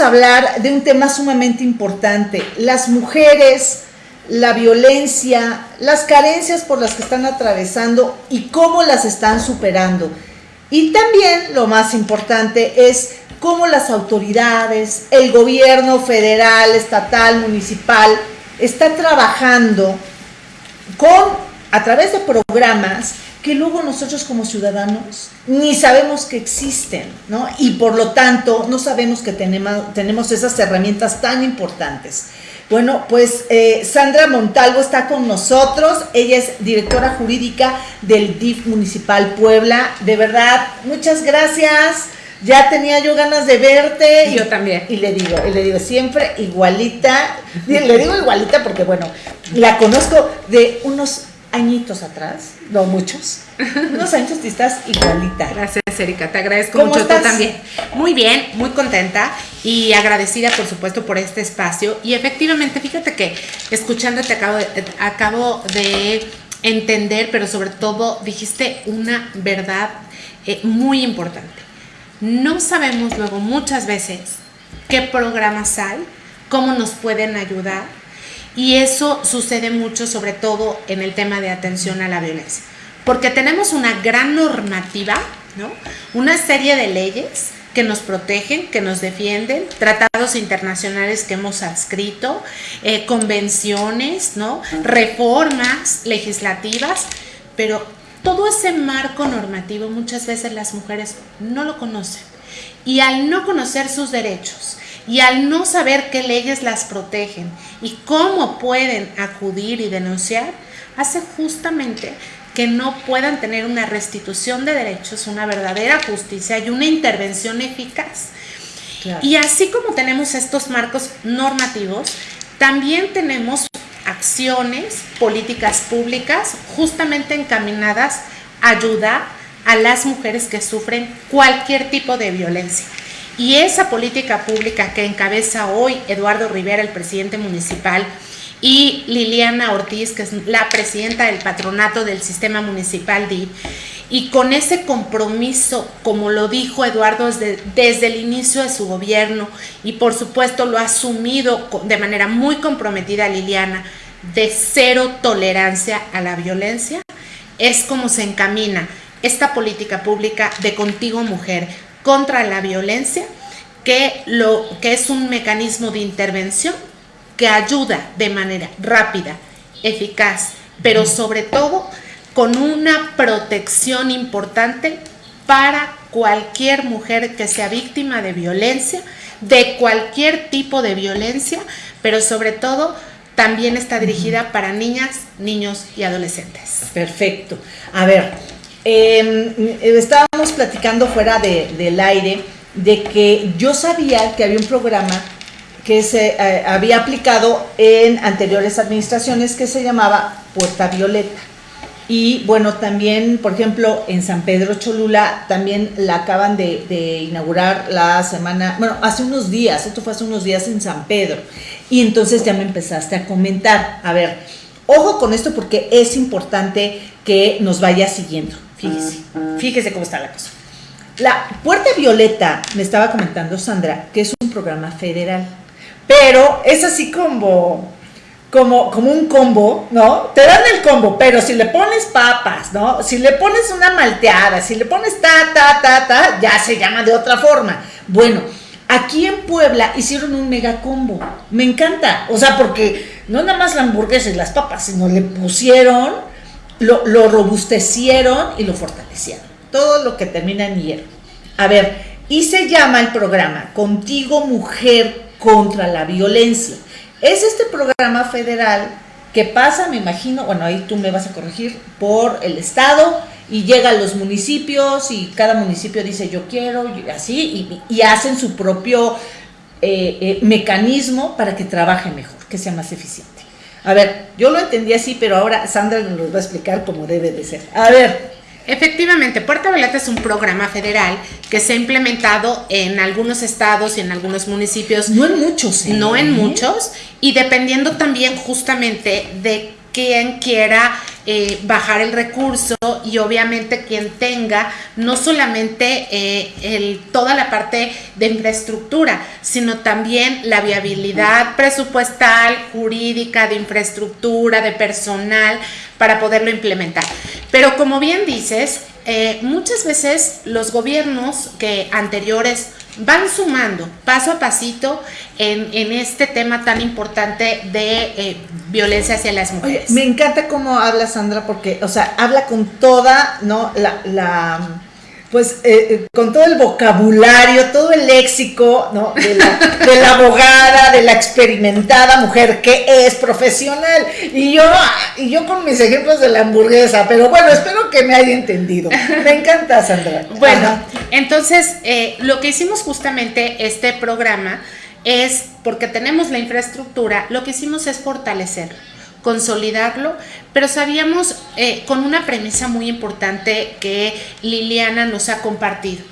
hablar de un tema sumamente importante, las mujeres, la violencia, las carencias por las que están atravesando y cómo las están superando. Y también lo más importante es cómo las autoridades, el gobierno federal, estatal, municipal, está trabajando con a través de programas que luego nosotros como ciudadanos ni sabemos que existen, ¿no? Y por lo tanto no sabemos que tenemos, tenemos esas herramientas tan importantes. Bueno, pues eh, Sandra Montalvo está con nosotros, ella es directora jurídica del DIF Municipal Puebla. De verdad, muchas gracias. Ya tenía yo ganas de verte. yo también. Y le digo, y le digo siempre igualita. Le digo igualita porque, bueno, la conozco de unos añitos atrás, no muchos, unos años y estás igualita. Gracias, Erika, te agradezco mucho tú también. Muy bien, muy contenta y agradecida, por supuesto, por este espacio. Y efectivamente, fíjate que escuchándote acabo de, acabo de entender, pero sobre todo dijiste una verdad eh, muy importante. No sabemos luego muchas veces qué programas hay, cómo nos pueden ayudar y eso sucede mucho, sobre todo en el tema de atención a la violencia. Porque tenemos una gran normativa, ¿no? Una serie de leyes que nos protegen, que nos defienden, tratados internacionales que hemos adscrito, eh, convenciones, ¿no? Reformas legislativas, pero todo ese marco normativo muchas veces las mujeres no lo conocen. Y al no conocer sus derechos, y al no saber qué leyes las protegen y cómo pueden acudir y denunciar, hace justamente que no puedan tener una restitución de derechos, una verdadera justicia y una intervención eficaz. Y así como tenemos estos marcos normativos, también tenemos acciones, políticas públicas justamente encaminadas a ayudar a las mujeres que sufren cualquier tipo de violencia. Y esa política pública que encabeza hoy Eduardo Rivera, el presidente municipal, y Liliana Ortiz, que es la presidenta del patronato del sistema municipal DIF, y con ese compromiso, como lo dijo Eduardo desde, desde, el inicio de su gobierno, y por supuesto lo ha asumido de manera muy comprometida Liliana, de cero tolerancia a la violencia, es como se encamina esta política pública de Contigo Mujer, contra la violencia, que, lo, que es un mecanismo de intervención que ayuda de manera rápida, eficaz, pero sobre todo con una protección importante para cualquier mujer que sea víctima de violencia, de cualquier tipo de violencia, pero sobre todo también está dirigida para niñas, niños y adolescentes. Perfecto. A ver, Em, estábamos platicando fuera del aire de que yo sabía que había un programa que se eh, había aplicado en anteriores administraciones que se llamaba Puerta Violeta. Y bueno, también, por ejemplo, en San Pedro Cholula también la acaban de, de, inaugurar la semana, bueno, hace unos días, esto fue hace unos días en San Pedro. Y entonces ya me empezaste a comentar, a ver, ojo con esto porque es importante que nos vaya siguiendo. Fíjese, fíjese cómo está la cosa. La Puerta Violeta, me estaba comentando Sandra, que es un programa federal, pero es así como, como, como un combo, ¿no? Te dan el combo, pero si le pones papas, ¿no? Si le pones una malteada, si le pones ta, ta, ta, ta, ya se llama de otra forma. Bueno, aquí en Puebla hicieron un mega combo. Me encanta, o sea, porque no nada más la hamburguesa y las papas, sino le pusieron lo, robustecieron y lo fortalecieron. Todo lo que termina en hierro. A ver, y se llama el programa Contigo Mujer contra la Violencia. Es este programa federal que pasa, me imagino, bueno, ahí tú me vas a corregir, por el Estado y llega a los municipios y cada municipio dice yo quiero, y así, y, hacen su propio eh, eh, mecanismo para que trabaje mejor, que sea más eficiente. A ver, yo lo entendí así, pero ahora Sandra nos va a explicar cómo debe de ser. A ver. Efectivamente, Puerta Violeta es un programa federal que se ha implementado en algunos estados y en algunos municipios. No en muchos. ¿eh? No en muchos. Y dependiendo también justamente de quien quiera eh, bajar el recurso y obviamente quien tenga no solamente eh, el, toda la parte de infraestructura, sino también la viabilidad presupuestal, jurídica, de infraestructura, de personal para poderlo implementar. Pero como bien dices, eh, muchas veces los gobiernos que anteriores van sumando paso a pasito en, este tema tan importante de eh, violencia hacia las mujeres. me encanta cómo habla Sandra porque, o sea, habla con toda, ¿no? la pues eh, eh, con todo el vocabulario, todo el léxico, ¿no? De la, abogada, de la experimentada mujer que es profesional. Y yo, y yo con mis ejemplos de la hamburguesa, pero bueno, espero que me haya entendido. Me encanta, Sandra. Bueno, entonces, eh, lo que hicimos justamente este programa es, porque tenemos la infraestructura, lo que hicimos es fortalecer consolidarlo, pero sabíamos eh, con una premisa muy importante que Liliana nos ha compartido.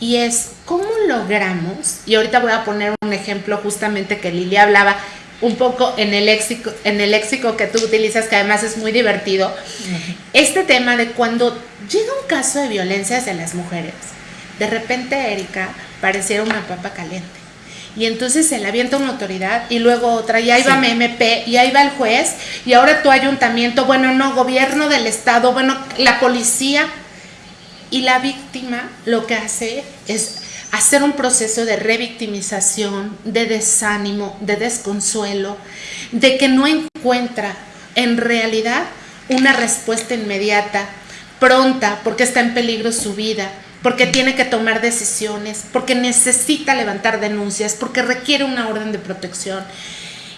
Y es, ¿cómo logramos? Y ahorita voy a poner un ejemplo justamente que Lilia hablaba un poco en el léxico, en el léxico que tú utilizas, que además es muy divertido, este tema de cuando llega un caso de violencia hacia las mujeres, de repente Erika pareciera una papa caliente y entonces se le avienta una autoridad y luego otra, y ahí va MMP, y ahí va el juez, y ahora tu ayuntamiento, bueno, no, gobierno del estado, bueno, la policía. Y la víctima lo que hace es hacer un proceso de revictimización, de desánimo, de desconsuelo, de que no encuentra en realidad una respuesta inmediata, pronta, porque está en peligro su vida porque tiene que tomar decisiones, porque necesita levantar denuncias, porque requiere una orden de protección.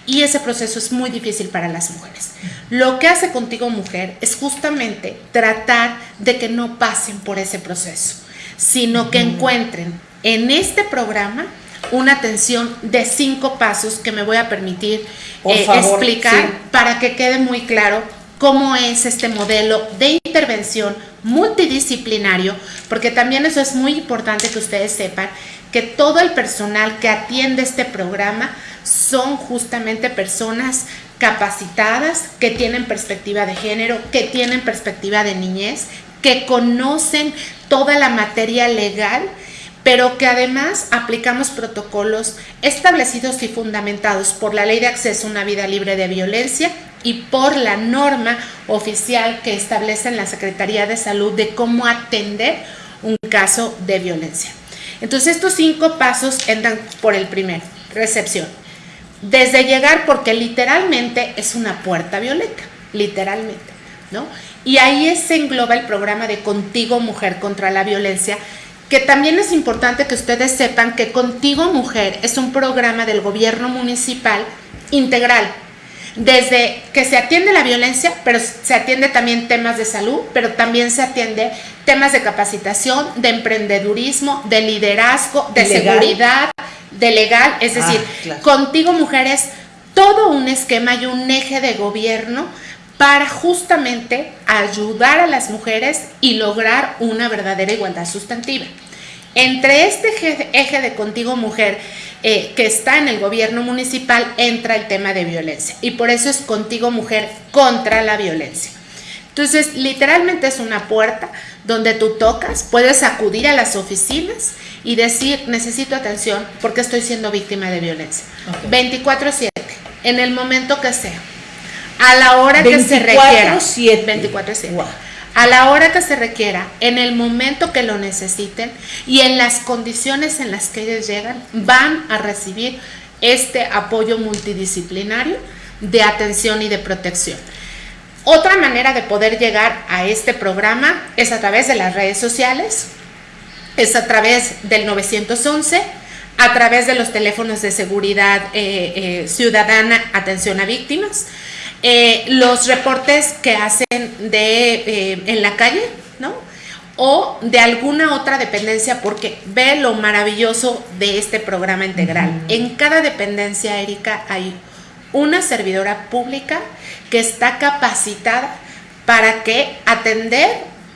Y ese proceso es muy difícil para las mujeres. Lo que hace contigo mujer es justamente tratar de que no pasen por ese proceso, sino que encuentren en este programa una atención de cinco pasos que me voy a permitir eh, explicar para que quede muy claro cómo es este modelo de intervención multidisciplinario, porque también eso es muy importante que ustedes sepan, que todo el personal que atiende este programa son justamente personas capacitadas, que tienen perspectiva de género, que tienen perspectiva de niñez, que conocen toda la materia legal pero que además aplicamos protocolos establecidos y fundamentados por la Ley de Acceso a una Vida Libre de Violencia y por la norma oficial que establece en la Secretaría de Salud de cómo atender un caso de violencia. Entonces estos cinco pasos entran por el primero, recepción. Desde llegar, porque literalmente es una puerta violeta, literalmente, ¿no? Y ahí se engloba el programa de Contigo Mujer contra la Violencia, que también es importante que ustedes sepan que Contigo Mujer es un programa del gobierno municipal integral, desde que se atiende la violencia, pero se atiende también temas de salud, pero también se atiende temas de capacitación, de emprendedurismo, de liderazgo, de seguridad, de legal, es ah, decir, contigo mujeres, todo un esquema y un eje de gobierno para justamente ayudar a las mujeres y lograr una verdadera igualdad sustantiva. Entre este eje de Contigo Mujer eh, que está en el gobierno municipal entra el tema de violencia y por eso es Contigo Mujer contra la violencia. Entonces, literalmente es una puerta donde tú tocas, puedes acudir a las oficinas y decir, necesito atención porque estoy siendo víctima de violencia. 24/7, en el momento que sea, a la hora que se requiera. 24/7 a la hora que se requiera, en el momento que lo necesiten y en las condiciones en las que ellos llegan, van a recibir este apoyo multidisciplinario de atención y de protección. Otra manera de poder llegar a este programa es a través de las redes sociales, es a través del 911, a través de los teléfonos de seguridad eh, eh, ciudadana, atención a víctimas, eh, los reportes que hacen de eh, en la calle, ¿no? O de alguna otra dependencia, porque ve lo maravilloso de este programa integral. En cada dependencia, Erika, hay una servidora pública que está capacitada para que atender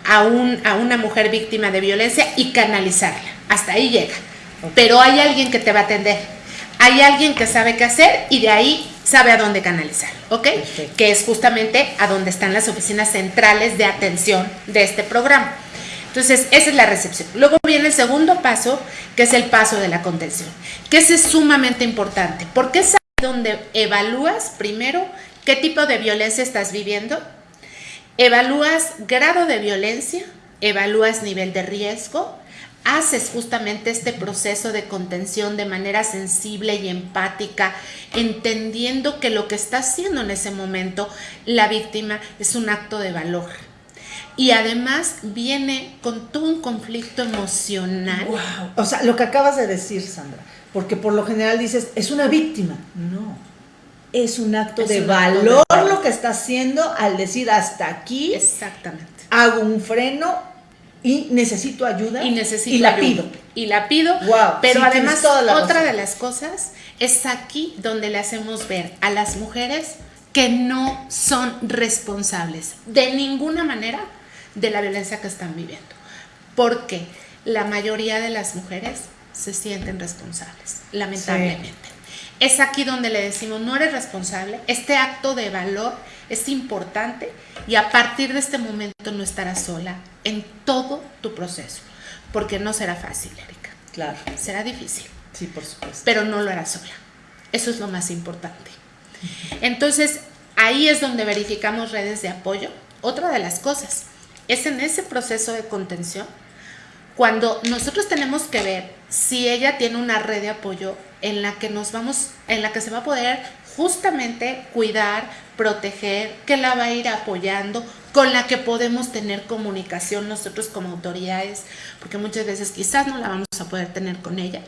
a, un, a una mujer víctima de violencia y canalizarla. Hasta ahí llega. Pero hay alguien que te va a atender. Hay alguien que sabe qué hacer y de ahí sabe a dónde canalizar, ¿ok? Que es justamente a donde están las oficinas centrales de atención de este programa. Entonces, esa es la recepción. Luego viene el segundo paso, que es el paso de la contención, que ese es sumamente importante, porque es donde evalúas primero qué tipo de violencia estás viviendo, evalúas grado de violencia, evalúas nivel de riesgo, haces justamente este proceso de contención de manera sensible y empática, entendiendo que lo que está haciendo en ese momento la víctima es un acto de valor. Y además viene con todo un conflicto emocional. Wow. O sea, lo que acabas de decir, Sandra, porque por lo general dices, es una víctima. No. Es un acto, de, valor lo que está haciendo al decir hasta aquí. Exactamente. Hago un freno y necesito ayuda y necesito y la pido. Y la pido wow, pero además otra de las cosas es aquí donde le hacemos ver a las mujeres que no son responsables de ninguna manera de la violencia que están viviendo porque la mayoría de las mujeres se sienten responsables lamentablemente. Es aquí donde le decimos no eres responsable este acto de valor es importante y a partir de este momento no estarás sola en todo tu proceso, porque no será fácil, Erika. Claro. Será difícil. Sí, por supuesto. Pero no lo harás sola. Eso es lo más importante. Entonces, ahí es donde verificamos redes de apoyo. Otra de las cosas es en ese proceso de contención cuando nosotros tenemos que ver si ella tiene una red de apoyo en la que nos vamos, en la que se va a poder justamente cuidar, proteger, que la va a ir apoyando, con la que podemos tener comunicación nosotros como autoridades, porque muchas veces quizás no la vamos a poder tener con ella.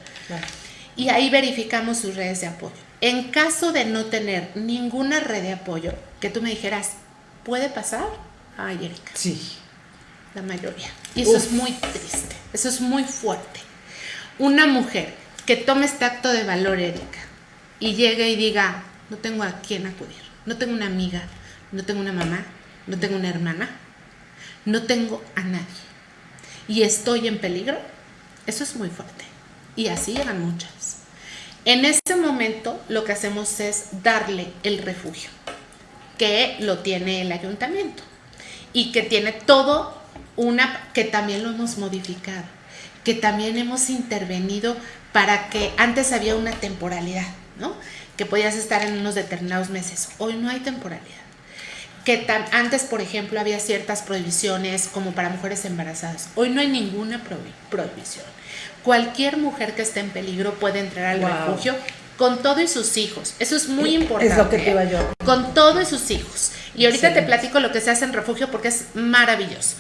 Y ahí verificamos sus redes de apoyo. En caso de no tener ninguna red de apoyo, que tú me dijeras, ¿puede pasar? Ay, Erika. Sí. La mayoría. Y eso es muy triste, eso es muy fuerte. Una mujer que tome este acto de valor, Erika, y llegue y diga, no tengo a quién acudir, no tengo una amiga, no tengo una mamá, no tengo una hermana, no tengo a nadie y estoy en peligro, eso es muy fuerte. Y así llegan muchas. En este momento lo que hacemos es darle el refugio, que lo tiene el ayuntamiento y que tiene todo una, que también lo hemos modificado, que también hemos intervenido para que antes había una temporalidad, ¿no? que podías estar en unos determinados meses. Hoy no hay temporalidad. Que antes, por ejemplo, había ciertas prohibiciones como para mujeres embarazadas. Hoy no hay ninguna prohibición. Cualquier mujer que esté en peligro puede entrar al refugio con todo y sus hijos. Eso es muy importante. Es lo que te iba yo. Con todo y sus hijos. Y ahorita te platico lo que se hace en refugio porque es maravilloso.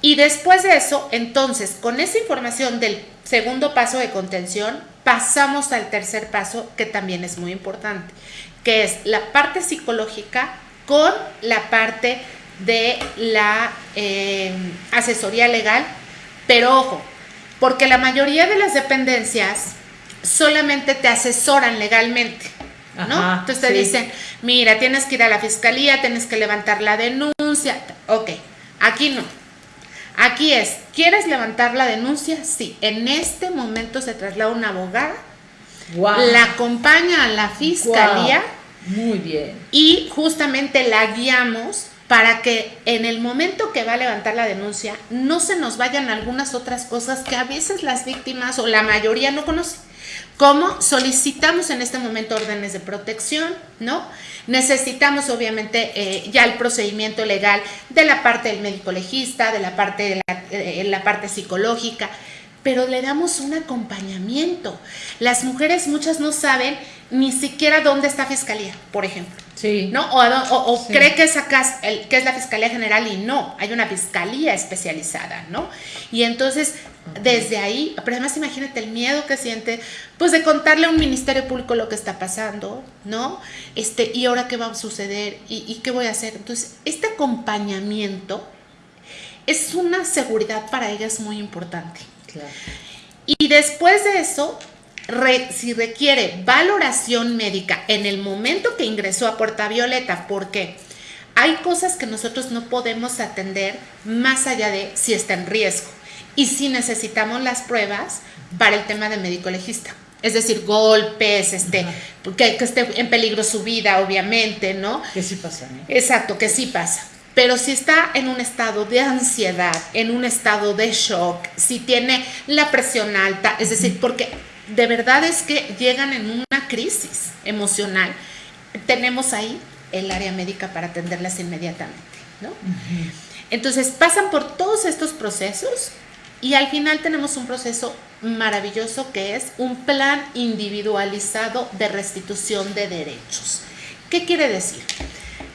Y después de eso, entonces, con esa información del segundo paso de contención, pasamos al tercer paso que también es muy importante, que es la parte psicológica con la parte de la eh, asesoría legal, pero ojo, porque la mayoría de las dependencias solamente te asesoran legalmente. ¿no? Entonces te dicen, mira, tienes que ir a la fiscalía, tienes que levantar la denuncia. Ok, aquí no. Aquí es, ¿quieres levantar la denuncia? Sí, en este momento se traslada una abogada, la acompaña a la fiscalía. Muy bien. Y justamente la guiamos para que en el momento que va a levantar la denuncia no se nos vayan algunas otras cosas que a veces las víctimas o la mayoría no conocen. Como solicitamos en este momento órdenes de protección, ¿no? Necesitamos obviamente eh, ya el procedimiento legal de la parte del médico legista, de la parte, de la, eh, la parte psicológica, pero le damos un acompañamiento. Las mujeres muchas no saben ni siquiera dónde está fiscalía, por ejemplo. Sí. ¿No? O, cree que es, acá, que es la Fiscalía General y no, hay una fiscalía especializada, ¿no? Y entonces, desde ahí, pero además imagínate el miedo que siente, pues de contarle a un Ministerio Público lo que está pasando, ¿no? Este, y ahora qué va a suceder y, y qué voy a hacer. Entonces, este acompañamiento es una seguridad para ellas muy importante. Claro. Y después de eso, si requiere valoración médica en el momento que ingresó a Puerta Violeta, porque hay cosas que nosotros no podemos atender más allá de si está en riesgo y si necesitamos las pruebas para el tema de médico legista. Es decir, golpes, este, que, esté en peligro su vida, obviamente, ¿no? Que sí pasa. ¿no? Exacto, que sí pasa. Pero si está en un estado de ansiedad, en un estado de shock, si tiene la presión alta, es decir, porque de verdad es que llegan en una crisis emocional, tenemos ahí el área médica para atenderlas inmediatamente, ¿no? Entonces pasan por todos estos procesos y al final tenemos un proceso maravilloso que es un plan individualizado de restitución de derechos. ¿Qué quiere decir?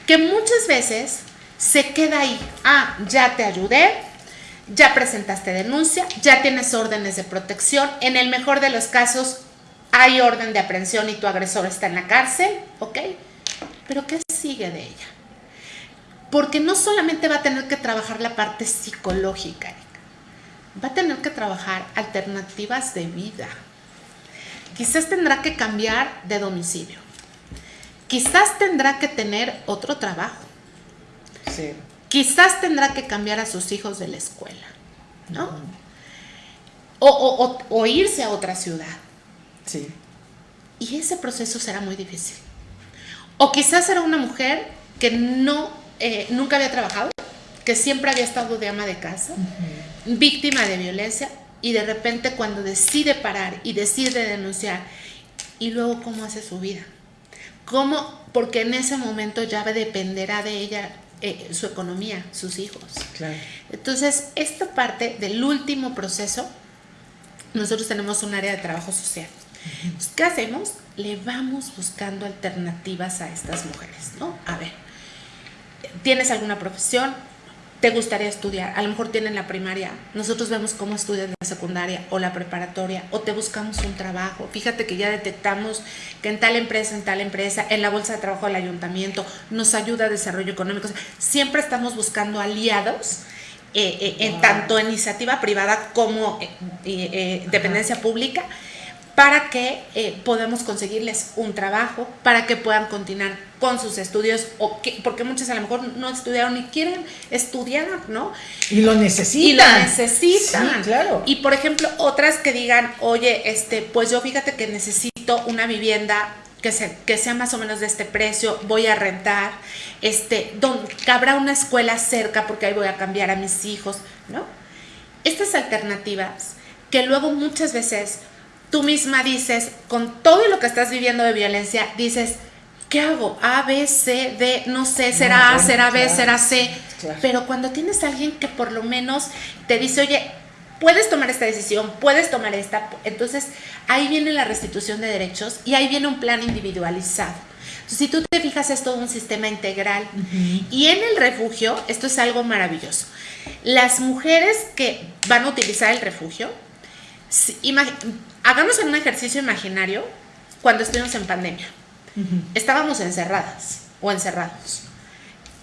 Que muchas veces se queda ahí. Ah, ya te ayudé, ya presentaste denuncia, ya tienes órdenes de protección. En el mejor de los casos, hay orden de aprehensión y tu agresor está en la cárcel, ¿ok? Pero ¿qué sigue de ella? Porque no solamente va a tener que trabajar la parte psicológica, va a tener que trabajar alternativas de vida. Quizás tendrá que cambiar de domicilio. Quizás tendrá que tener otro trabajo. Quizás tendrá que cambiar a sus hijos de la escuela, ¿no? o, irse a otra ciudad. Sí. Y ese proceso será muy difícil. O quizás será una mujer que no, eh, nunca había trabajado, que siempre había estado de ama de casa, víctima de violencia, y de repente cuando decide parar y decide denunciar, y luego cómo hace su vida. ¿Cómo? Porque en ese momento ya dependerá de ella eh, su economía, sus hijos. Entonces, esta parte del último proceso, nosotros tenemos un área de trabajo social. ¿Qué hacemos? Le vamos buscando alternativas a estas mujeres, ¿no? A ver, ¿tienes alguna profesión? Te gustaría estudiar. A lo mejor tienen la primaria, nosotros vemos cómo estudian la secundaria o la preparatoria o te buscamos un trabajo. Fíjate que ya detectamos que en tal empresa, en tal empresa, en la bolsa de trabajo del ayuntamiento nos ayuda a desarrollo económico. Siempre estamos buscando aliados. Eh, eh, en tanto iniciativa privada como eh, dependencia pública para que eh, podamos conseguirles un trabajo, para que puedan continuar con sus estudios, o que, porque muchas a lo mejor no estudiaron y quieren estudiar, ¿no? Y lo necesitan. Y lo necesitan. Sí, claro. Y por ejemplo, otras que digan, oye, este, pues yo fíjate que necesito una vivienda que, que sea más o menos de este precio, voy a rentar, este, donde habrá una escuela cerca porque ahí voy a cambiar a mis hijos, ¿no? Estas alternativas que luego muchas veces tú misma dices, con todo lo que estás viviendo de violencia, dices, ¿qué hago? A, B, C, D, no sé, será A, será B, será C. Pero cuando tienes a alguien que por lo menos te dice, oye, puedes tomar esta decisión, puedes tomar esta, entonces ahí viene la restitución de derechos y ahí viene un plan individualizado. Entonces, si tú te fijas, es todo un sistema integral. Y en el refugio, esto es algo maravilloso. Las mujeres que van a utilizar el refugio, hagamos un ejercicio imaginario cuando estuvimos en pandemia. Estábamos encerradas o encerrados.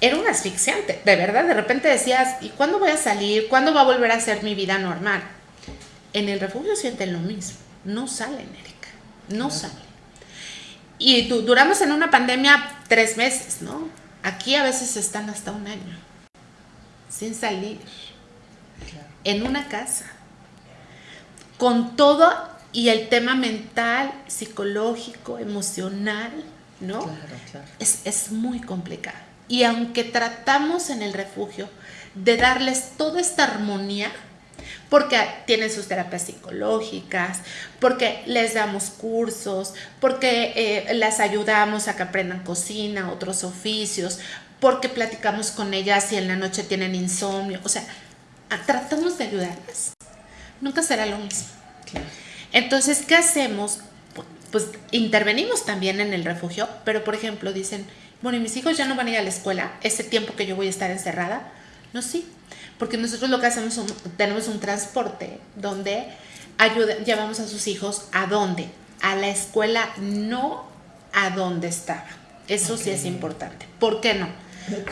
Era un asfixiante, de verdad. De repente decías, ¿y cuándo voy a salir? ¿Cuándo va a volver a ser mi vida normal? En el refugio sienten lo mismo. No salen, Erika. No salen. Y duramos en una pandemia tres meses, ¿no? Aquí a veces están hasta un año. Sin salir. En una casa con todo y el tema mental, psicológico, emocional, ¿no? Claro, claro. Es, es muy complicado. Y aunque tratamos en el refugio de darles toda esta armonía, porque tienen sus terapias psicológicas, porque les damos cursos, porque eh, las ayudamos a que aprendan cocina, otros oficios, porque platicamos con ellas y en la noche tienen insomnio, o sea, tratamos de ayudarlas nunca será lo mismo. Entonces, ¿qué hacemos? Pues intervenimos también en el refugio, pero por ejemplo dicen, bueno, ¿y mis hijos ya no van a ir a la escuela ese tiempo que yo voy a estar encerrada? No, sí, porque nosotros lo que hacemos, es tenemos un transporte donde ayuda, llevamos a sus hijos a dónde? A la escuela, no a donde estaba. Eso sí es importante. ¿Por qué no?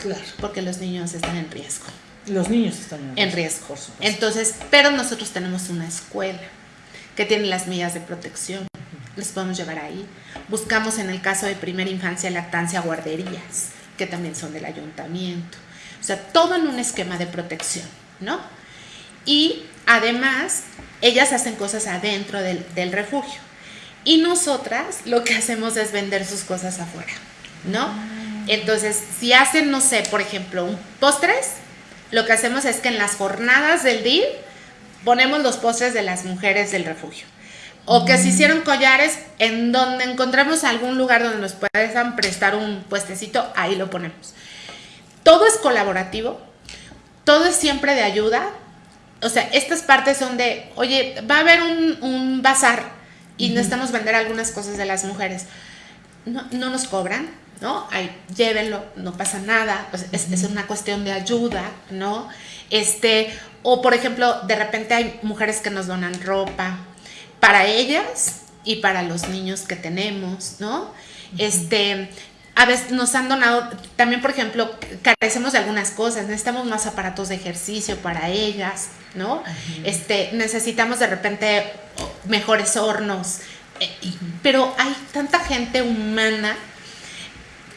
Claro. Porque los niños están en riesgo. Los niños están en riesgo. Entonces, pero nosotros tenemos una escuela que tiene las medidas de protección. Les podemos llevar ahí. Buscamos en el caso de primera infancia, lactancia, guarderías, que también son del ayuntamiento. O sea, todo en un esquema de protección, ¿no? Y además, ellas hacen cosas adentro del, del refugio. Y nosotras lo que hacemos es vender sus cosas afuera, ¿no? Ah. Entonces, si hacen, no sé, por ejemplo, un postres, lo que hacemos es que en las jornadas del día ponemos los postres de las mujeres del refugio. O que se hicieron collares en donde encontramos algún lugar donde nos puedan prestar un puestecito, ahí lo ponemos. Todo es colaborativo, todo es siempre de ayuda. O sea, estas partes son de, oye, va a haber un, bazar y necesitamos vender algunas cosas de las mujeres. No, no nos cobran, ¿no? Ahí, llévenlo, no pasa nada, es, es, una cuestión de ayuda, ¿no? Este, o por ejemplo, de repente hay mujeres que nos donan ropa, para ellas y para los niños que tenemos, ¿no? Este, a veces nos han donado, también por ejemplo, carecemos de algunas cosas, necesitamos más aparatos de ejercicio para ellas, ¿no? Este, necesitamos de repente mejores hornos, eh, pero hay tanta gente humana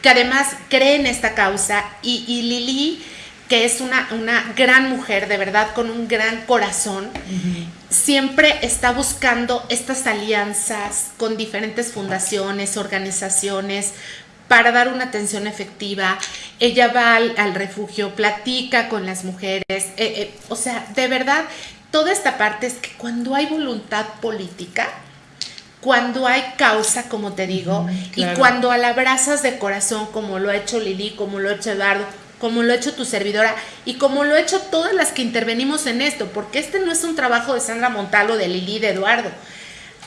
que además cree en esta causa y, y Lili que es una, una gran mujer, de verdad, con un gran corazón, siempre está buscando estas alianzas con diferentes fundaciones, organizaciones, para dar una atención efectiva. Ella va al, refugio, platica con las mujeres, eh, eh, o sea, de verdad, toda esta parte es que cuando hay voluntad política, cuando hay causa, como te digo, y cuando la abrazas de corazón, como lo ha hecho Lili, como lo ha hecho Eduardo, como lo ha hecho tu servidora y como lo ha hecho todas las que intervenimos en esto, porque este no es un trabajo de Sandra Montalvo, de Lili, de Eduardo,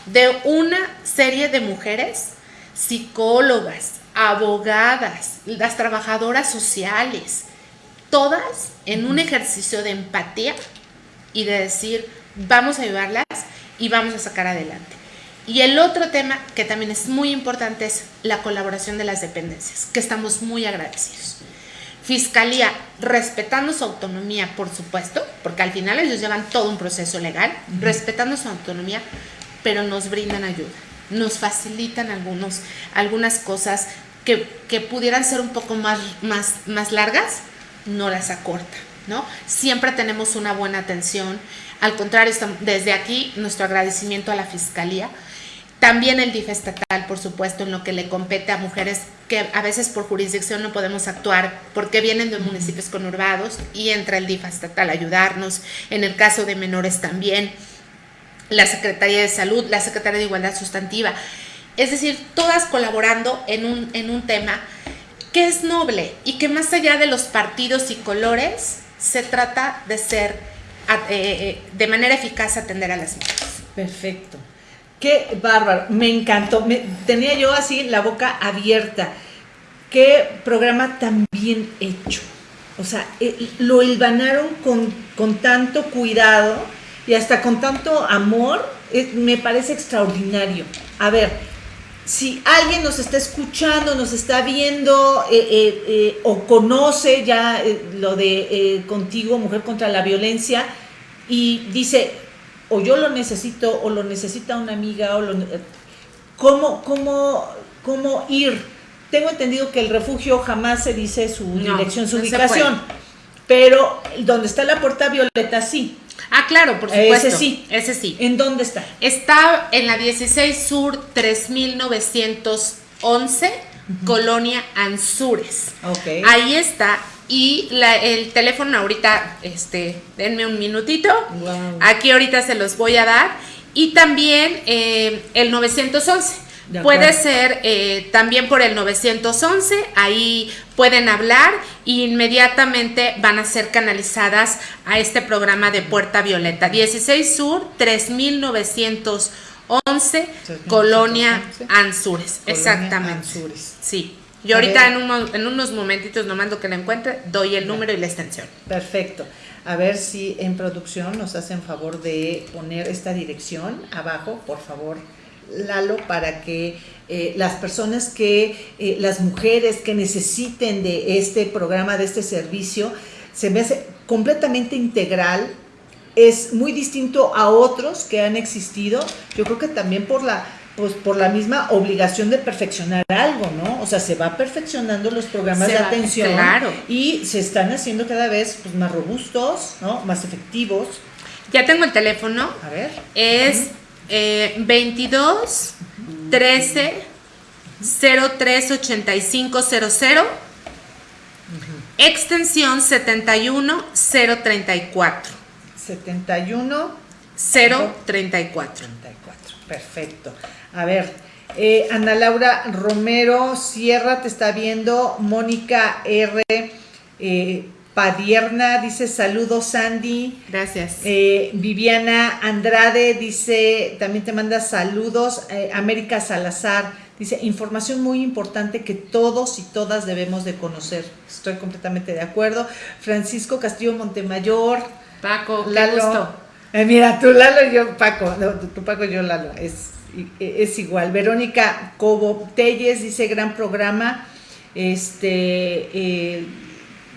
de una serie de mujeres, psicólogas, abogadas, las trabajadoras sociales, todas en un ejercicio de empatía y de decir, vamos a ayudarlas y vamos a sacar adelante. Y el otro tema que también es muy importante es la colaboración de las dependencias, que estamos muy agradecidos. Fiscalía, respetando su autonomía, por supuesto, porque al final ellos llevan todo un proceso legal, respetando su autonomía, pero nos brindan ayuda, nos facilitan algunos, algunas cosas que, que pudieran ser un poco más, más, más largas, no las acorta, ¿no? Siempre tenemos una buena atención, al contrario, desde aquí nuestro agradecimiento a la Fiscalía, también el DIF estatal, por supuesto, en lo que le compete a mujeres que a veces por jurisdicción no podemos actuar porque vienen de municipios conurbados y entra el DIF estatal a ayudarnos. En el caso de menores también, la Secretaría de Salud, la Secretaría de Igualdad Sustantiva. Es decir, todas colaborando en un, en un tema que es noble y que más allá de los partidos y colores, se trata de ser, eh, eh, de manera eficaz atender a las mujeres. Perfecto. Qué bárbaro, me encantó. Tenía yo así la boca abierta. Qué programa tan bien hecho. O sea, eh, lo hilvanaron con, con, tanto cuidado y hasta con tanto amor. me parece extraordinario. A ver, si alguien nos está escuchando, nos está viendo eh, eh, o conoce ya lo de contigo, Mujer contra la Violencia, y dice, o yo lo necesito o lo necesita una amiga o lo, ¿cómo, cómo, cómo ir? Tengo entendido que el refugio jamás se dice su dirección, su ubicación, pero donde está la puerta violeta sí. Ah, claro, por supuesto. Ese sí. Ese sí. ¿En dónde está? Está en la 16 Sur 3911, Colonia Anzures. Okay. Ahí está y el teléfono ahorita, este, denme un minutito. Aquí ahorita se los voy a dar. Y también eh, el 911. Puede ser eh, también por el 911, ahí pueden hablar e inmediatamente van a ser canalizadas a este programa de Puerta Violeta. 16 Sur, 3911, Colonia Anzures. Exactamente. Sí. Yo ahorita en, en, unos momentitos nomás lo que le encuentre, doy el número y la extensión. Perfecto. A ver si en producción nos hacen favor de poner esta dirección abajo, por favor, Lalo, para que eh, las personas que, eh, las mujeres que necesiten de este programa, de este servicio, se me hace completamente integral, es muy distinto a otros que han existido, yo creo que también por la pues por la misma obligación de perfeccionar algo, ¿no? O sea, se va perfeccionando los programas de atención y se están haciendo cada vez pues, más robustos, ¿no? Más efectivos. Ya tengo el teléfono. A ver. Es 22 13 038500 extensión 71034. 71 034. Perfecto. A ver, eh, Ana Laura Romero Sierra te está viendo. Mónica R. Eh, Padierna dice saludos Sandy. Gracias. Eh, Viviana Andrade dice, también te manda saludos. América Salazar dice, información muy importante que todos y todas debemos de conocer. Estoy completamente de acuerdo. Francisco Castillo Montemayor. Paco, qué gusto. Mira, tú Lalo y yo Paco. No, tú Paco y yo Lalo. Es e, es igual. Verónica Cobo Telles dice gran programa, este eh,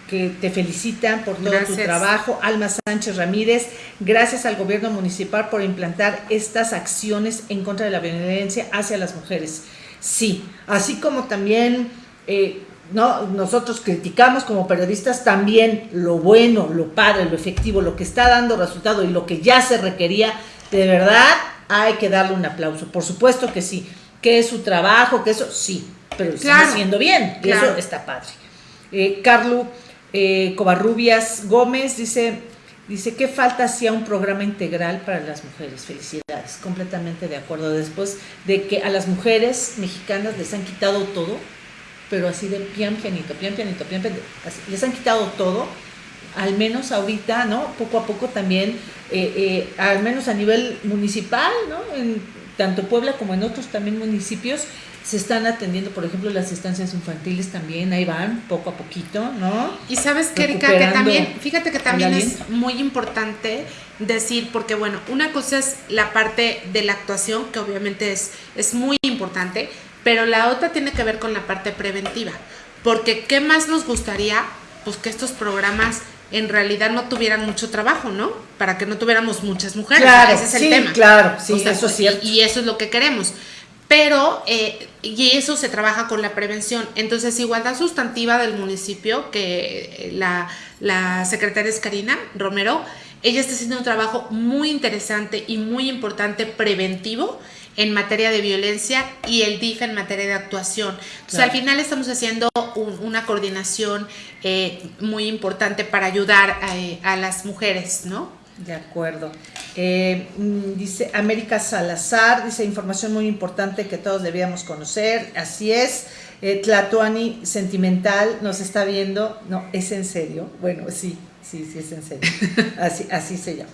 que te felicitan por todo tu trabajo. Alma Sánchez Ramírez, gracias al gobierno municipal por implantar estas acciones en contra de la violencia hacia las mujeres. Sí, así como también eh, no, nosotros criticamos como periodistas también lo bueno, lo padre, lo efectivo, lo que está dando resultado y lo que ya se requería, de verdad hay que darle un aplauso. Por supuesto que sí, que es su trabajo, que eso sí, pero lo está haciendo bien, y eso está padre. Eh, Carlos eh, Covarrubias Gómez dice, dice, ¿qué falta hacía un programa integral para las mujeres? Felicidades, completamente de acuerdo. Después de que a las mujeres mexicanas les han quitado todo, pero así de pian pianito, pian pianito, pian pianito, les han quitado todo, al menos ahorita, ¿no? Poco a poco también eh, eh, al menos a nivel municipal, ¿no? En tanto Puebla como en otros también municipios, se están atendiendo, por ejemplo, las estancias infantiles también, ahí van, poco a poquito, ¿no? Y sabes que, Erika, que también, fíjate que también es muy importante decir, porque bueno, una cosa es la parte de la actuación, que obviamente es, es muy importante, pero la otra tiene que ver con la parte preventiva, porque ¿qué más nos gustaría? Pues que estos programas en realidad no tuvieran mucho trabajo, ¿no? Para que no tuviéramos muchas mujeres. Claro, ese es el tema. Claro, sí, eso es cierto. Y, eso es lo que queremos. Pero, eh, y eso se trabaja con la prevención. Entonces, Igualdad Sustantiva del municipio, que la, la secretaria es Karina Romero, ella está haciendo un trabajo muy interesante y muy importante preventivo en materia de violencia y el DIF en materia de actuación. Entonces, al final estamos haciendo una coordinación eh, muy importante para ayudar eh, a, las mujeres, ¿no? De acuerdo. Eh, mm, dice América Salazar, dice información muy importante que todos debíamos conocer, así es. Tlatuani Sentimental nos está viendo, no, es en serio, bueno, sí, sí, sí es en serio, así, así se llama.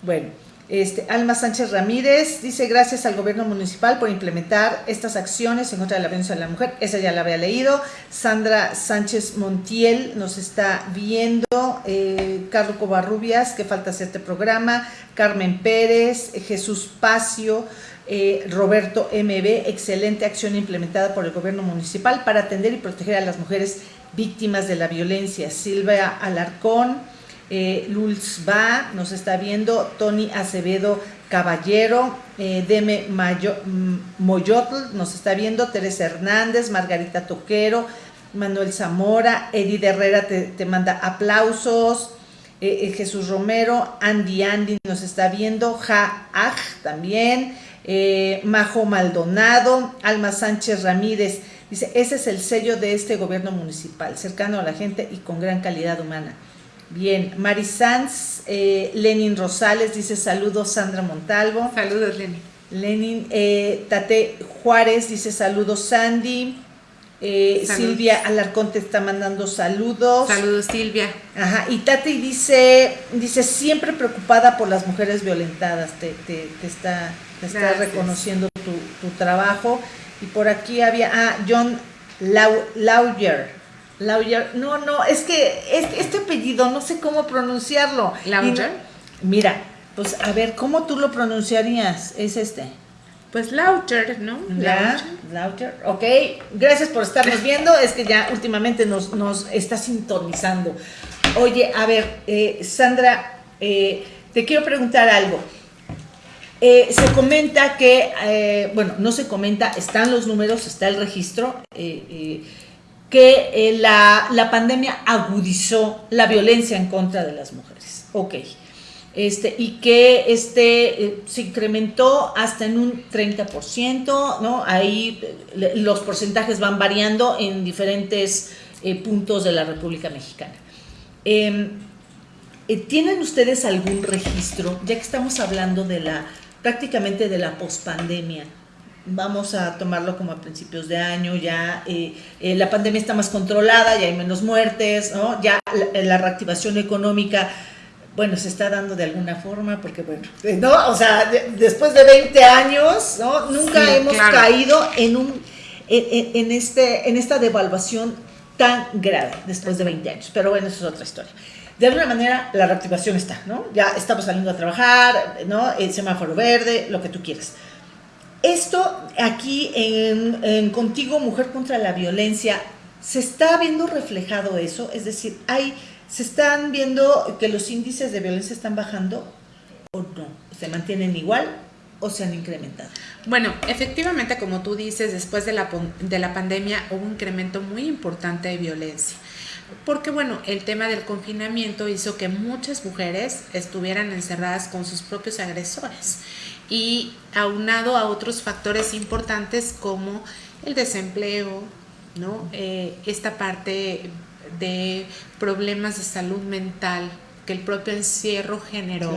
Bueno, este, Alma Sánchez Ramírez dice gracias al gobierno municipal por implementar estas acciones en contra de la violencia de la mujer. Esa ya la había leído. Sandra Sánchez Montiel nos está viendo. Eh, Carlos Covarrubias, que falta hacer este programa. Carmen Pérez, Jesús Pacio. Eh, Roberto MB, excelente acción implementada por el gobierno municipal para atender y proteger a las mujeres víctimas de la violencia. Silvia Alarcón, eh, Lulzba nos está viendo, Tony Acevedo Caballero, eh, Deme Mayo, mm, Moyotl nos está viendo, Teresa Hernández, Margarita Toquero, Manuel Zamora, Edith Herrera te, manda aplausos, eh, eh, Jesús Romero, Andy Andy nos está viendo, Ja Aj también, Majo Maldonado, Alma Sánchez Ramírez, dice, ese es el sello de este gobierno municipal, cercano a la gente y con gran calidad humana. Bien, Mari Sanz, eh, Lenin Rosales dice saludos Sandra Montalvo. Saludos Lenin. Lenin, eh, Tate Juárez dice saludos Sandy. Eh, Silvia Alarcón te está mandando saludos. Saludos Silvia. Ajá, y Tate dice, dice siempre preocupada por las mujeres violentadas, te, te, está, te está reconociendo tu, tu, trabajo. Y por aquí había, ah, John Lauyer Lauger, no, no, es que este, apellido no sé cómo pronunciarlo. Lauger. mira, pues a ver, ¿cómo tú lo pronunciarías? Es este. Pues Lauger, ¿no? Ya, Lauger. Ok, gracias por estarnos viendo. Es que ya últimamente nos, nos está sintonizando. Oye, a ver, eh, Sandra, eh, te quiero preguntar algo. Eh, se comenta que, bueno, no se comenta, están los números, está el registro que eh, la, pandemia agudizó la violencia en contra de las mujeres. Ok. este, y que este, eh, se incrementó hasta en un 30%, ¿no? Ahí eh, los porcentajes van variando en diferentes puntos de la República Mexicana. Em, ¿Tienen ustedes algún registro, ya que estamos hablando de la, prácticamente de la pospandemia? Vamos a tomarlo como a principios de año, ya la pandemia está más controlada, ya hay menos muertes, ¿no? ya la reactivación económica bueno, se está dando de alguna forma, porque bueno, ¿no? O sea, después de 20 años, ¿no? Nunca hemos caído en un en, este, en esta devaluación tan grave después de 20 años. Pero bueno, eso es otra historia. De alguna manera, la reactivación está, ¿no? Ya estamos saliendo a trabajar, ¿no? El semáforo verde, lo que tú quieras. Esto aquí en, Contigo, Mujer contra la Violencia, se está viendo reflejado eso, es decir, hay ¿Se están viendo que los índices de violencia están bajando o no? ¿Se mantienen igual o se han incrementado? Bueno, efectivamente, como tú dices, después de la, de la pandemia hubo un incremento muy importante de violencia. Porque bueno, el tema del confinamiento hizo que muchas mujeres estuvieran encerradas con sus propios agresores y aunado a otros factores importantes como el desempleo, ¿no? Eh, esta parte de problemas de salud mental que el propio encierro generó,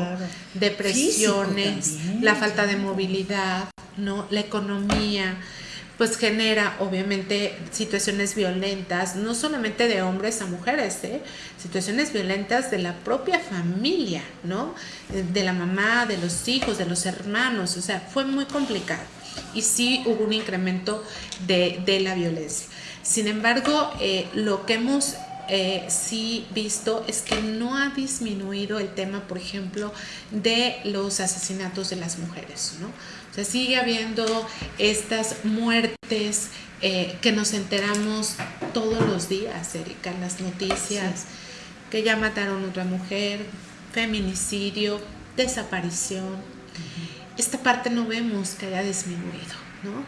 depresiones, la falta de movilidad, ¿no? la economía, pues genera obviamente situaciones violentas, no solamente de hombres a mujeres, ¿eh? situaciones violentas de la propia familia, ¿no? De la mamá, de los hijos, de los hermanos, o sea, fue muy complicado. Y sí hubo un incremento de, de la violencia. Sin embargo, eh, lo que hemos eh, sí visto es que no ha disminuido el tema, por ejemplo, de los asesinatos de las mujeres, ¿no? O sea, sigue habiendo estas muertes eh, que nos enteramos todos los días, Erika, en las noticias, que ya mataron a otra mujer, feminicidio, desaparición. Esta parte no vemos que haya disminuido, ¿no?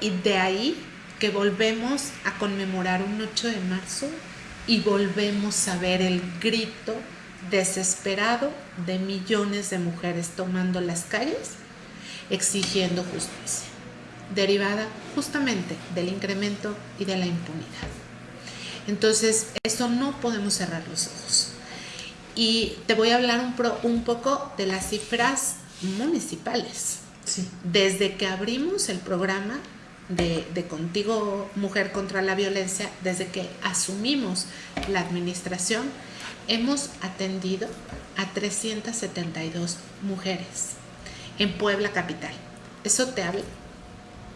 Y de ahí que volvemos a conmemorar un 8 de marzo y volvemos a ver el grito desesperado de millones de mujeres tomando las calles exigiendo justicia, derivada justamente del incremento y de la impunidad. Entonces, eso no podemos cerrar los ojos. Y te voy a hablar un, un poco de las cifras municipales. Desde que abrimos el programa de, Contigo Mujer contra la Violencia, desde que asumimos la administración, hemos atendido a 372 mujeres en Puebla Capital. Eso te habla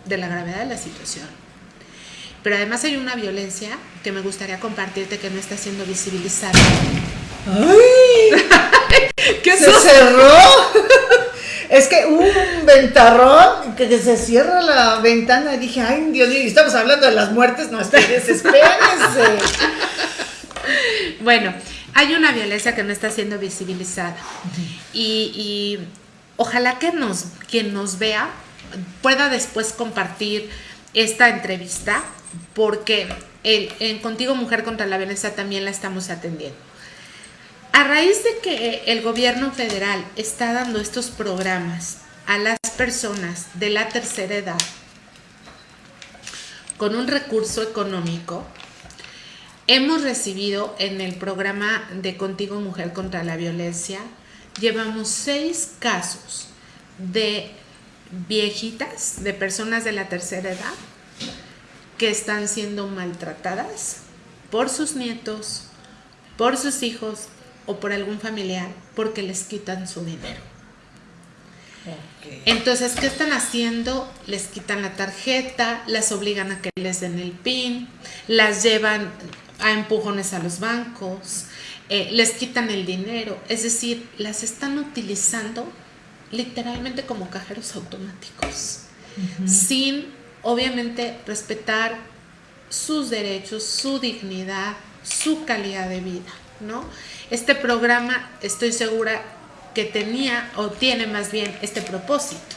de la gravedad de la situación. Pero además hay una violencia que me gustaría compartirte que no está siendo visibilizada. ¡Ay! ¿Qué se cerró? Es que hubo un ventarrón que se cierra la ventana y dije, ay Dios mío, estamos hablando de las muertes, no estoy desespérense. bueno, hay una violencia que no está siendo visibilizada. y, ojalá que nos, quien nos vea pueda después compartir esta entrevista, porque en Contigo Mujer contra la Violencia también la estamos atendiendo. A raíz de que el gobierno federal está dando estos programas a las personas de la tercera edad con un recurso económico, hemos recibido en el programa de Contigo Mujer contra la Violencia, llevamos seis casos de viejitas, de personas de la tercera edad, que están siendo maltratadas por sus nietos, por sus hijos o por algún familiar porque les quitan su dinero. Entonces, ¿qué están haciendo? Les quitan la tarjeta, las obligan a que les den el PIN, las llevan a empujones a los bancos, eh, les quitan el dinero, es decir, las están utilizando literalmente como cajeros automáticos, sin obviamente respetar sus derechos, su dignidad, su calidad de vida, ¿no? Este programa estoy segura que tenía o tiene más bien este propósito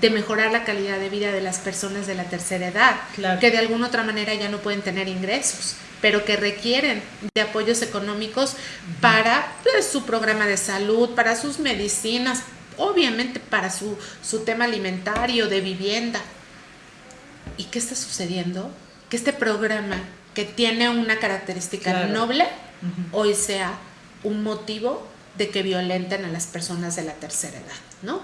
de mejorar la calidad de vida de las personas de la tercera edad, que de alguna otra manera ya no pueden tener ingresos, pero que requieren de apoyos económicos para pues, su programa de salud, para sus medicinas, obviamente para su, su tema alimentario, de vivienda. ¿Y qué está sucediendo? Que este programa que tiene una característica noble, hoy sea un motivo de que violenten a las personas de la tercera edad, ¿no?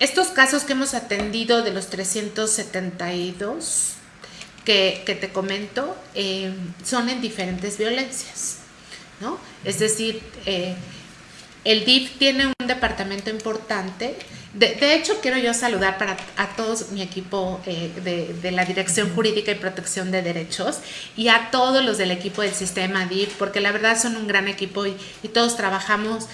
Estos casos que hemos atendido de los 372 que, que te comento eh, son en diferentes violencias, ¿no? Es decir, eh, el DIF tiene un departamento importante. De, hecho, quiero yo saludar para a todos mi equipo eh, de, la Dirección Jurídica y Protección de Derechos y a todos los del equipo del sistema DIF, porque la verdad son un gran equipo y, todos trabajamos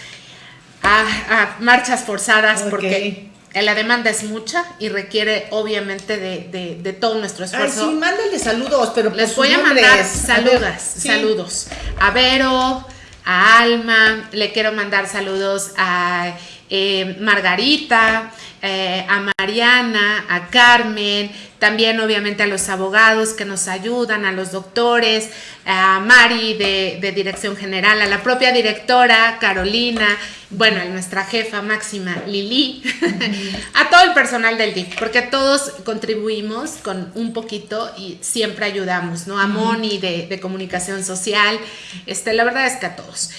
a, marchas forzadas porque la demanda es mucha y requiere obviamente de, todo nuestro esfuerzo. Ay, sí, mándenle saludos, pero les voy a mandar saludos, saludos. A Vero, a Alma, le quiero mandar saludos a eh, Margarita, eh, a Mariana, a Carmen, también obviamente a los abogados que nos ayudan, a los doctores, a Mari de, de Dirección General, a la propia directora Carolina, bueno, a nuestra jefa máxima Lili, a todo el personal del DIF, porque todos contribuimos con un poquito y siempre ayudamos, ¿no? A Moni de, de, comunicación social, este, la verdad es que a todos.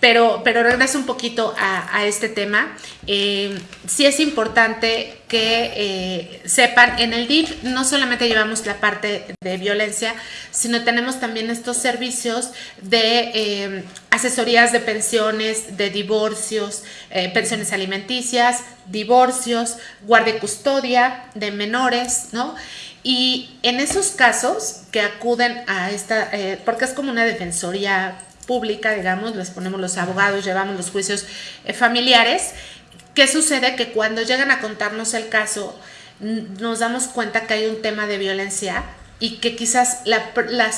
Pero, pero regreso un poquito a, a este tema. Eh, sí es importante que eh, sepan, en el DIF no solamente llevamos la parte de violencia, sino tenemos también estos servicios de eh, asesorías de pensiones, de divorcios, eh, pensiones alimenticias, divorcios, guardia y custodia de menores, ¿no? Y en esos casos que acuden a esta, porque es como una defensoría pública, digamos, les ponemos los abogados, llevamos los juicios familiares, ¿Qué sucede? Que cuando llegan a contarnos el caso, nos damos cuenta que hay un tema de violencia y que quizás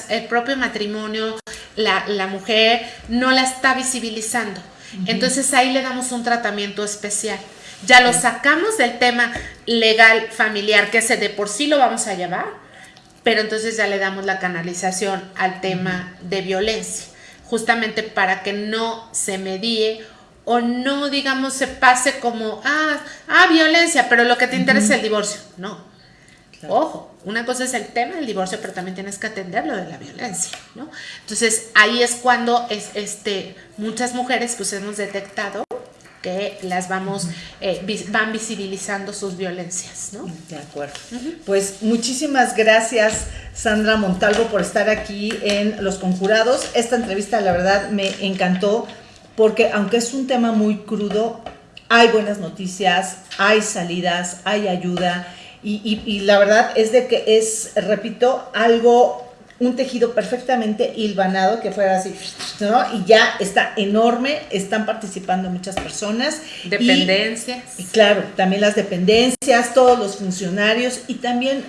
el propio matrimonio, la, mujer, no la está visibilizando. Entonces ahí le damos un tratamiento especial. Ya lo sacamos del tema legal familiar, que ese de por sí lo vamos a llevar, pero entonces ya le damos la canalización al tema de violencia, justamente para que no se medie o no, digamos, se pase como, ah, ah violencia, pero lo que te interesa es el divorcio. No. Ojo, una cosa es el tema del divorcio, pero también tienes que atender lo de la violencia, ¿no? Entonces, ahí es cuando es, este, muchas mujeres pues hemos detectado que las vamos, eh, van visibilizando sus violencias, ¿no? De acuerdo. Pues muchísimas gracias, Sandra Montalvo, por estar aquí en Los Conjurados. Esta entrevista, la verdad, me encantó porque aunque es un tema muy crudo, hay buenas noticias, hay salidas, hay ayuda y, la verdad es de que es, repito, algo, un tejido perfectamente hilvanado que fuera así, ¿no? Y ya está enorme, están participando muchas personas. Dependencias. Y, claro, también las dependencias, todos los funcionarios y también,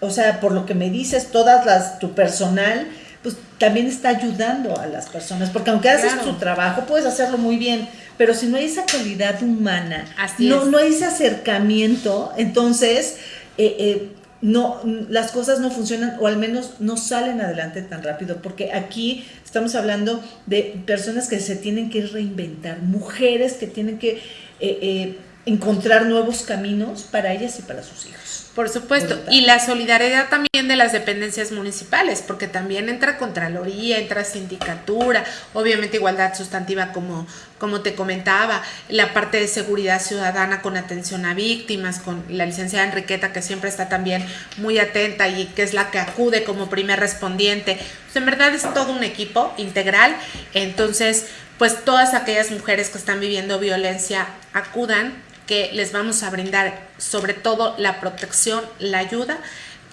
o sea, por lo que me dices, todas las, tu personal, pues también está ayudando a las personas, porque aunque haces tu trabajo, puedes hacerlo muy bien, pero si no hay esa calidad humana, no, no hay ese acercamiento, entonces eh, eh, no, las cosas no funcionan o al menos no salen adelante tan rápido, porque aquí estamos hablando de personas que se tienen que reinventar, mujeres que tienen que eh, encontrar nuevos caminos para ellas y para sus hijos. Por supuesto, y la solidaridad también de las dependencias municipales, porque también entra Contraloría, entra Sindicatura, obviamente igualdad sustantiva como, como te comentaba, la parte de seguridad ciudadana con atención a víctimas, con la licenciada Enriqueta que siempre está también muy atenta y que es la que acude como primer respondiente. Pues en verdad es todo un equipo integral, entonces pues todas aquellas mujeres que están viviendo violencia acudan que les vamos a brindar sobre todo la protección, la ayuda,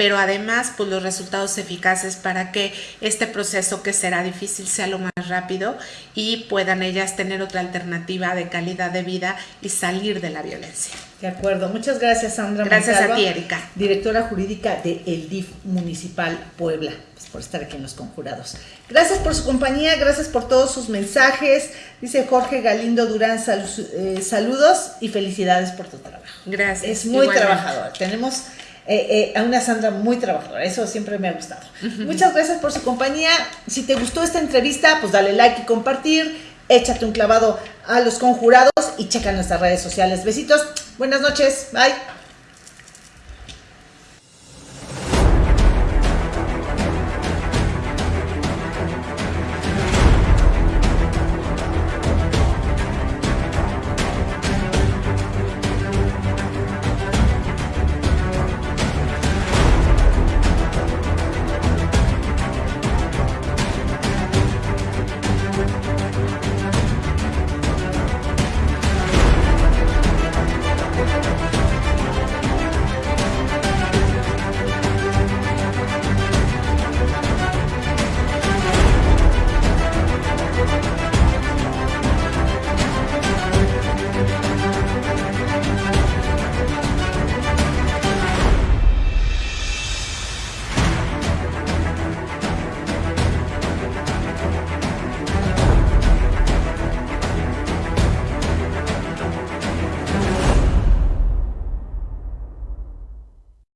pero además pues los resultados eficaces para que este proceso que será difícil sea lo más rápido y puedan ellas tener otra alternativa de calidad de vida y salir de la violencia. De acuerdo, muchas gracias Sandra. Gracias a ti Erika. Directora jurídica de El DIF Municipal Puebla por estar aquí en Los Conjurados. Gracias por su compañía, gracias por todos sus mensajes. Dice Jorge Galindo Durán, eh, saludos y felicidades por tu trabajo. Gracias. Es muy trabajador. Tenemos eh, eh, a una Sandra muy trabajadora, eso siempre me ha gustado. Muchas gracias por su compañía. Si te gustó esta entrevista, pues dale like y compartir. Échate un clavado a los conjurados y checa nuestras redes sociales. Besitos, buenas noches, bye.